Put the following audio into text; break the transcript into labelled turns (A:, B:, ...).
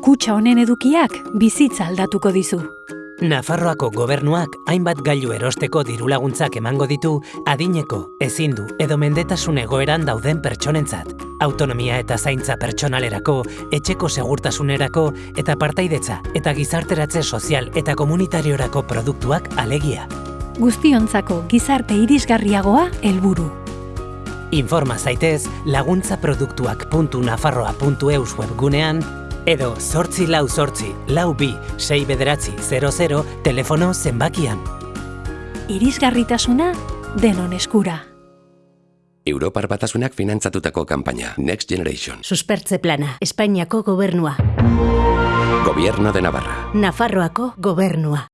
A: Kutxa honen edukiak bizitza aldatuko dizu.
B: Nafarroako gobernuak hainbat gailu erosteko dirulaguntzak emango ditu adineko, ezindu edo mendetasun egoeran dauden pertsonentzat. Autonomia eta zaintza pertsonalerako, etxeko segurtasunerako eta partaidetza eta gizarteratze sozial eta komunitariorako produktuak alegia.
A: Guztiontzako gizarte irisgarriagoa helburu.
B: Informa zaitez laguntzaproduktuak.nafarroa.eus webgunean edo sortzi lau sortzi, lau bi, sei bederatzi, 00 telefono zenbakian.
A: Irisgarritasuna denon eskura.
C: Europar batasunak finantzatutako kanpaina Next Generation.
D: Suspertze plana, Espainiako gobernua.
C: Gobierno de Navarra.
D: Nafarroako gobernua.